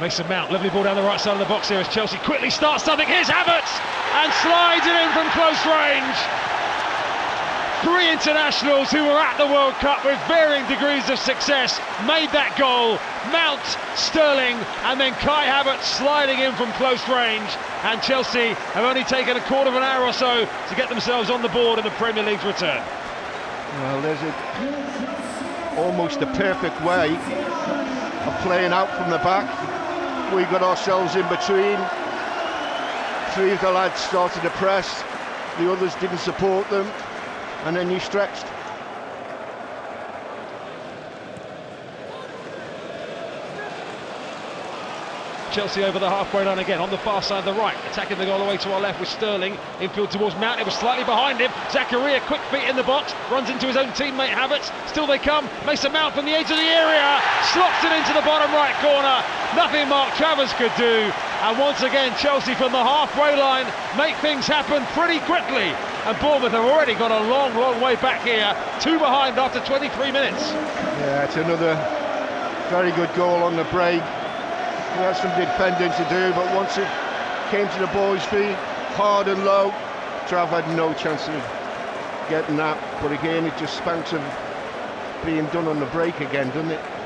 Mason Mount, lovely ball down the right side of the box here as Chelsea quickly starts something. Here's Havertz and slides it in from close range. Three internationals who were at the World Cup with varying degrees of success made that goal. Mount, Sterling, and then Kai Havertz sliding in from close range. And Chelsea have only taken a quarter of an hour or so to get themselves on the board in the Premier League's return. Well, there's a, almost a perfect way of playing out from the back. We got ourselves in between. Three of the lads started to press, the others didn't support them, and then you stretched. Chelsea over the halfway line again on the far side of the right, attacking the goal away to our left with Sterling. Infield towards Mount, it was slightly behind him. Zakaria, quick feet in the box, runs into his own teammate Havertz. Still they come. Mason Mount from the edge of the area, slots it into the bottom right corner. Nothing Mark Travers could do. And once again, Chelsea from the halfway line make things happen pretty quickly. And Bournemouth have already got a long, long way back here. Two behind after 23 minutes. Yeah, it's another very good goal on the break. We had some defending to do, but once it came to the boys' feet, hard and low, Trav had no chance of getting that. But again, it just spanks of being done on the break again, doesn't it?